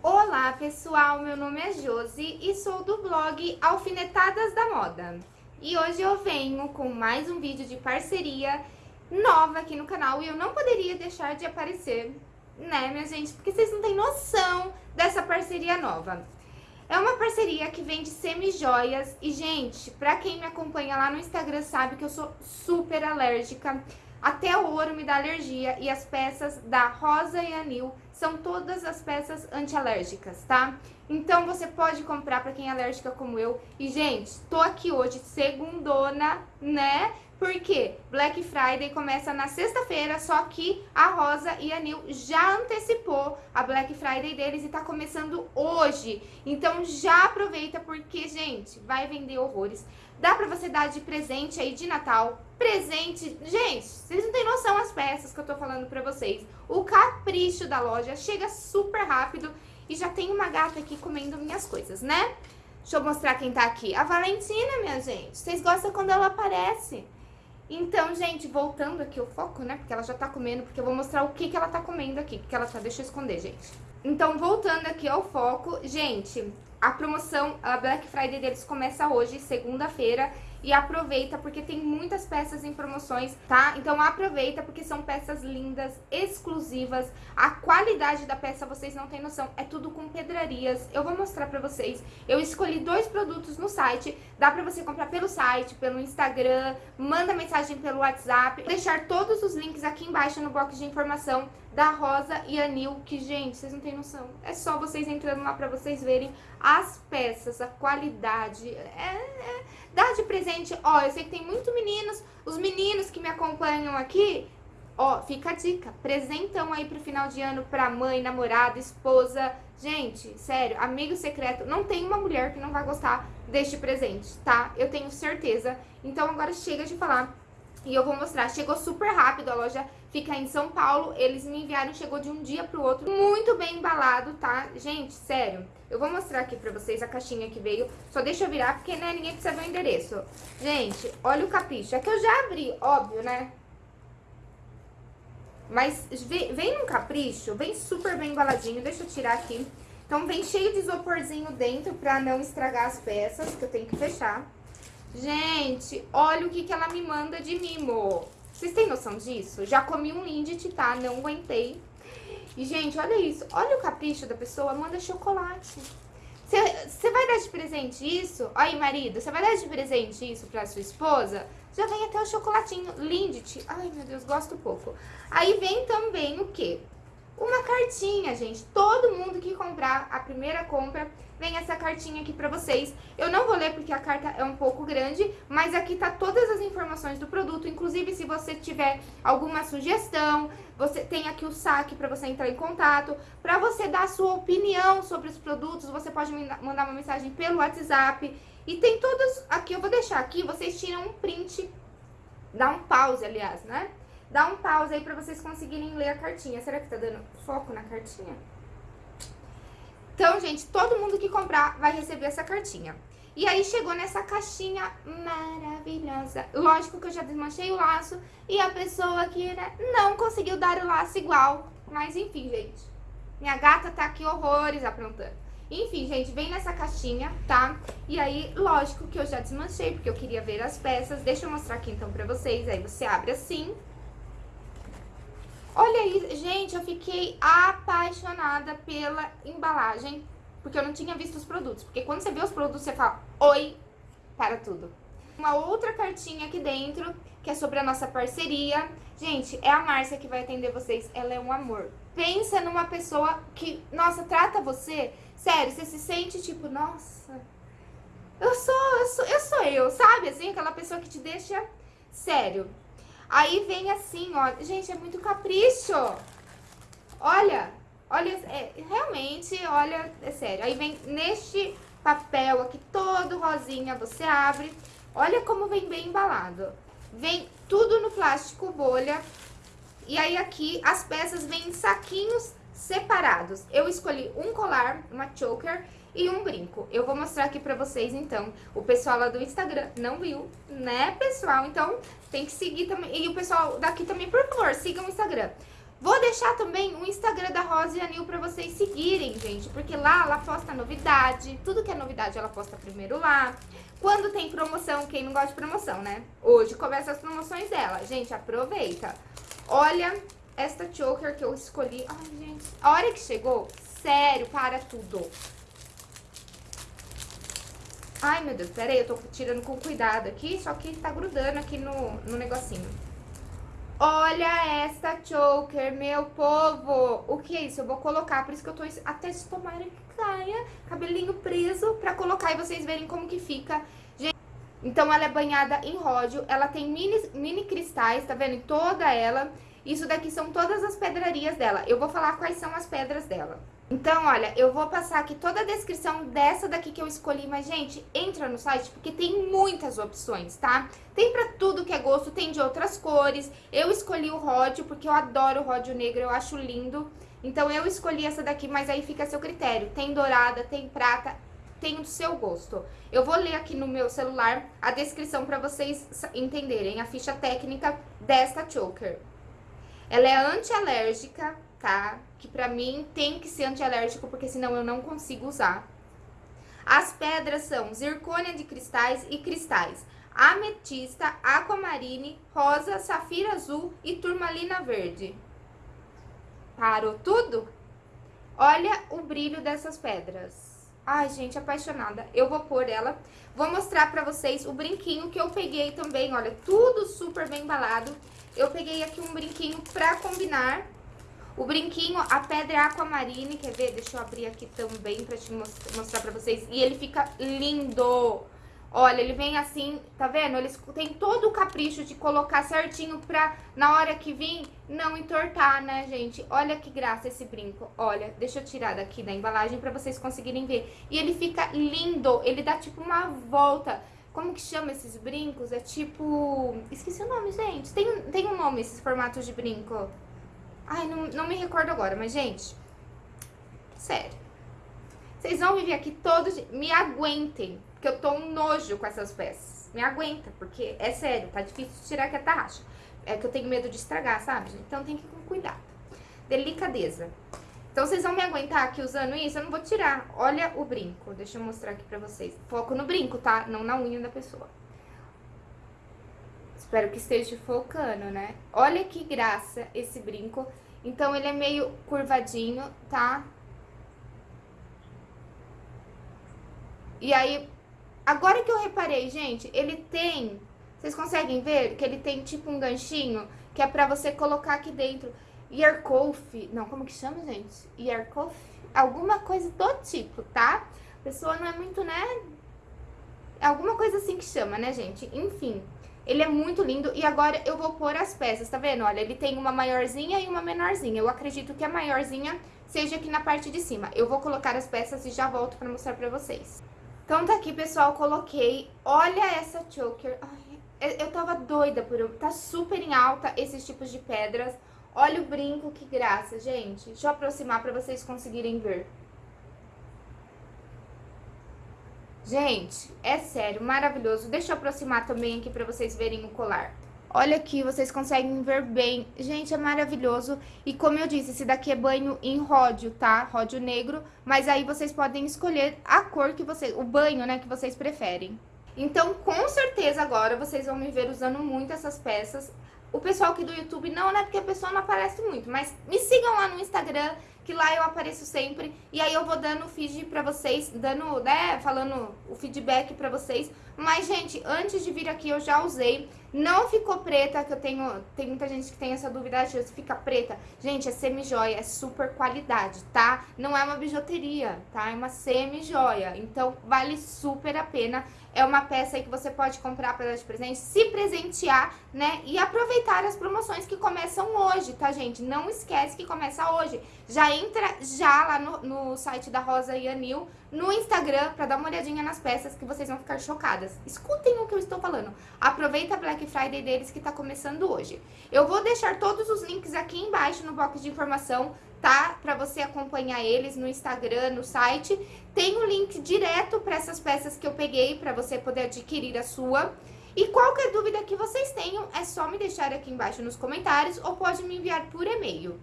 Olá pessoal, meu nome é Josi e sou do blog Alfinetadas da Moda. E hoje eu venho com mais um vídeo de parceria nova aqui no canal e eu não poderia deixar de aparecer, né minha gente, porque vocês não têm noção dessa parceria nova. É uma parceria que vende semi-joias e gente, pra quem me acompanha lá no Instagram sabe que eu sou super alérgica até o ouro me dá alergia e as peças da Rosa e Anil são todas as peças antialérgicas, tá? Então você pode comprar para quem é alérgica como eu. E gente, tô aqui hoje segundona, né? Porque Black Friday começa na sexta-feira, só que a Rosa e a Nil já antecipou a Black Friday deles e tá começando hoje. Então já aproveita porque, gente, vai vender horrores. Dá pra você dar de presente aí de Natal, presente... Gente, vocês não têm noção as peças que eu tô falando pra vocês. O capricho da loja chega super rápido e já tem uma gata aqui comendo minhas coisas, né? Deixa eu mostrar quem tá aqui. A Valentina, minha gente. Vocês gostam quando ela aparece. Então, gente, voltando aqui o foco, né? Porque ela já tá comendo, porque eu vou mostrar o que, que ela tá comendo aqui. Que ela tá... Deixa eu esconder, gente. Então, voltando aqui ao foco, gente, a promoção, a Black Friday deles começa hoje, segunda-feira, e aproveita porque tem muitas peças em promoções, tá? Então aproveita porque são peças lindas, exclusivas, a qualidade da peça vocês não têm noção, é tudo com pedrarias, eu vou mostrar pra vocês. Eu escolhi dois produtos no site, dá pra você comprar pelo site, pelo Instagram, manda mensagem pelo WhatsApp, vou deixar todos os links aqui embaixo no box de informação da Rosa e Anil, que, gente, vocês não têm noção. É só vocês entrando lá pra vocês verem as peças, a qualidade. É, é, dá de presente, ó, eu sei que tem muitos meninos, os meninos que me acompanham aqui, ó, fica a dica, presentão aí pro final de ano pra mãe, namorada, esposa. Gente, sério, amigo secreto, não tem uma mulher que não vai gostar deste presente, tá? Eu tenho certeza. Então agora chega de falar e eu vou mostrar, chegou super rápido, a loja fica em São Paulo, eles me enviaram, chegou de um dia pro outro, muito bem embalado, tá? Gente, sério, eu vou mostrar aqui pra vocês a caixinha que veio, só deixa eu virar, porque né, ninguém precisa ver o endereço. Gente, olha o capricho, é que eu já abri, óbvio, né? Mas vem num capricho, vem super bem embaladinho, deixa eu tirar aqui. Então vem cheio de isoporzinho dentro pra não estragar as peças, que eu tenho que fechar. Gente, olha o que, que ela me manda de mimo. Vocês têm noção disso? Já comi um Lindt, tá? Não aguentei. E, gente, olha isso. Olha o capricho da pessoa. Manda chocolate. Você vai dar de presente isso? Aí, marido, você vai dar de presente isso pra sua esposa? Já vem até o chocolatinho Lindt. Ai, meu Deus, gosto pouco. Aí vem também o quê? Uma cartinha, gente. Todo mundo que comprar a primeira compra vem essa cartinha aqui pra vocês. Eu não vou ler porque a carta é um pouco grande, mas aqui tá todas as informações do produto, inclusive se você tiver alguma sugestão, você tem aqui o saque para você entrar em contato, para você dar a sua opinião sobre os produtos, você pode mandar uma mensagem pelo WhatsApp. E tem todas, aqui eu vou deixar aqui, vocês tiram um print, dá um pause, aliás, né? Dá um pause aí pra vocês conseguirem ler a cartinha. Será que tá dando foco na cartinha? Então, gente, todo mundo que comprar vai receber essa cartinha. E aí chegou nessa caixinha maravilhosa. Lógico que eu já desmanchei o laço e a pessoa aqui né, não conseguiu dar o laço igual. Mas enfim, gente. Minha gata tá aqui horrores aprontando. Enfim, gente, vem nessa caixinha, tá? E aí, lógico que eu já desmanchei, porque eu queria ver as peças. Deixa eu mostrar aqui então pra vocês. Aí você abre assim, Olha aí, gente, eu fiquei apaixonada pela embalagem, porque eu não tinha visto os produtos. Porque quando você vê os produtos, você fala, oi, para tudo. Uma outra cartinha aqui dentro, que é sobre a nossa parceria. Gente, é a Márcia que vai atender vocês, ela é um amor. Pensa numa pessoa que, nossa, trata você, sério, você se sente tipo, nossa, eu sou, eu sou, eu sou eu, sabe? Assim, aquela pessoa que te deixa sério. Aí vem assim, ó. Gente, é muito capricho. Olha, olha, é, realmente, olha, é sério. Aí vem neste papel aqui, todo rosinha, você abre. Olha como vem bem embalado. Vem tudo no plástico bolha. E aí aqui as peças vêm em saquinhos separados. Eu escolhi um colar, uma choker e um brinco. Eu vou mostrar aqui pra vocês, então. O pessoal lá do Instagram não viu, né, pessoal? Então, tem que seguir também. E o pessoal daqui também, por favor, sigam o Instagram. Vou deixar também o Instagram da Rosa e Anil pra vocês seguirem, gente. Porque lá ela posta novidade. Tudo que é novidade ela posta primeiro lá. Quando tem promoção, quem não gosta de promoção, né? Hoje começa as promoções dela. Gente, aproveita. Olha esta choker que eu escolhi. Ai, gente. A hora que chegou, sério, para tudo. Ai, meu Deus, peraí, eu tô tirando com cuidado aqui, só que tá grudando aqui no, no negocinho. Olha essa choker, meu povo. O que é isso? Eu vou colocar, por isso que eu tô até se tomara que caia, cabelinho preso, pra colocar e vocês verem como que fica. Gente, então ela é banhada em ródio, ela tem mini, mini cristais, tá vendo? Toda ela. Isso daqui são todas as pedrarias dela. Eu vou falar quais são as pedras dela. Então, olha, eu vou passar aqui toda a descrição dessa daqui que eu escolhi, mas, gente, entra no site porque tem muitas opções, tá? Tem pra tudo que é gosto, tem de outras cores. Eu escolhi o ródio porque eu adoro o ródio negro, eu acho lindo. Então, eu escolhi essa daqui, mas aí fica a seu critério. Tem dourada, tem prata, tem o seu gosto. Eu vou ler aqui no meu celular a descrição pra vocês entenderem a ficha técnica desta choker. Ela é anti-alérgica, tá? Que pra mim tem que ser antialérgico, porque senão eu não consigo usar. As pedras são zircônia de cristais e cristais. Ametista, aquamarine, rosa, safira azul e turmalina verde. Parou tudo? Olha o brilho dessas pedras. Ai, gente, apaixonada. Eu vou pôr ela. Vou mostrar pra vocês o brinquinho que eu peguei também. Olha, tudo super bem embalado. Eu peguei aqui um brinquinho pra combinar o brinquinho, a pedra é aquamarine, quer ver? Deixa eu abrir aqui também pra te mostrar pra vocês. E ele fica lindo! Olha, ele vem assim, tá vendo? Eles têm todo o capricho de colocar certinho pra, na hora que vir, não entortar, né, gente? Olha que graça esse brinco. Olha, deixa eu tirar daqui da embalagem pra vocês conseguirem ver. E ele fica lindo, ele dá tipo uma volta. Como que chama esses brincos? É tipo... Esqueci o nome, gente. Tem, tem um nome esses formatos de brinco. Ai, não, não me recordo agora, mas, gente, sério. Vocês vão viver aqui todos... Me aguentem, porque eu tô um nojo com essas peças. Me aguenta, porque é sério, tá difícil tirar que a tarraxa. É que eu tenho medo de estragar, sabe? Então tem que ir com cuidado. Delicadeza. Então vocês vão me aguentar aqui usando isso? Eu não vou tirar. Olha o brinco. Deixa eu mostrar aqui pra vocês. Foco no brinco, tá? Não na unha da pessoa. Espero que esteja focando, né? Olha que graça esse brinco. Então, ele é meio curvadinho, tá? E aí, agora que eu reparei, gente, ele tem... Vocês conseguem ver que ele tem tipo um ganchinho que é pra você colocar aqui dentro. Earcoff, não, como que chama, gente? Earcoff? Alguma coisa do tipo, tá? A pessoa não é muito, né? É alguma coisa assim que chama, né, gente? Enfim, ele é muito lindo e agora eu vou pôr as peças, tá vendo? Olha, ele tem uma maiorzinha e uma menorzinha. Eu acredito que a maiorzinha seja aqui na parte de cima. Eu vou colocar as peças e já volto pra mostrar pra vocês. Então tá aqui, pessoal, coloquei. Olha essa choker. Ai, eu tava doida por... Tá super em alta esses tipos de pedras. Olha o brinco, que graça, gente. Deixa eu aproximar pra vocês conseguirem ver. Gente, é sério, maravilhoso. Deixa eu aproximar também aqui pra vocês verem o colar. Olha aqui, vocês conseguem ver bem. Gente, é maravilhoso. E como eu disse, esse daqui é banho em ródio, tá? Ródio negro. Mas aí vocês podem escolher a cor que vocês... O banho, né, que vocês preferem. Então, com certeza agora vocês vão me ver usando muito essas peças. O pessoal aqui do YouTube não, né? Porque a pessoa não aparece muito. Mas me sigam lá no Instagram, que lá eu apareço sempre. E aí eu vou dando o feed pra vocês, dando, né, falando o feedback pra vocês. Mas, gente, antes de vir aqui eu já usei. Não ficou preta, que eu tenho... Tem muita gente que tem essa dúvida, se fica preta. Gente, é semi-joia, é super qualidade, tá? Não é uma bijuteria, tá? É uma semi-joia. Então, vale super a pena. É uma peça aí que você pode comprar para dar de presente, se presentear, né? E aproveitar as promoções que começam hoje, tá, gente? Não esquece que começa hoje. Já entra já lá no, no site da Rosa e Anil, no Instagram, pra dar uma olhadinha nas peças que vocês vão ficar chocadas. Escutem o que eu estou falando. Aproveita a Black Friday deles que tá começando hoje. Eu vou deixar todos os links aqui embaixo no box de informação tá? Para você acompanhar eles no Instagram, no site. Tem o um link direto para essas peças que eu peguei para você poder adquirir a sua. E qualquer dúvida que vocês tenham, é só me deixar aqui embaixo nos comentários ou pode me enviar por e-mail.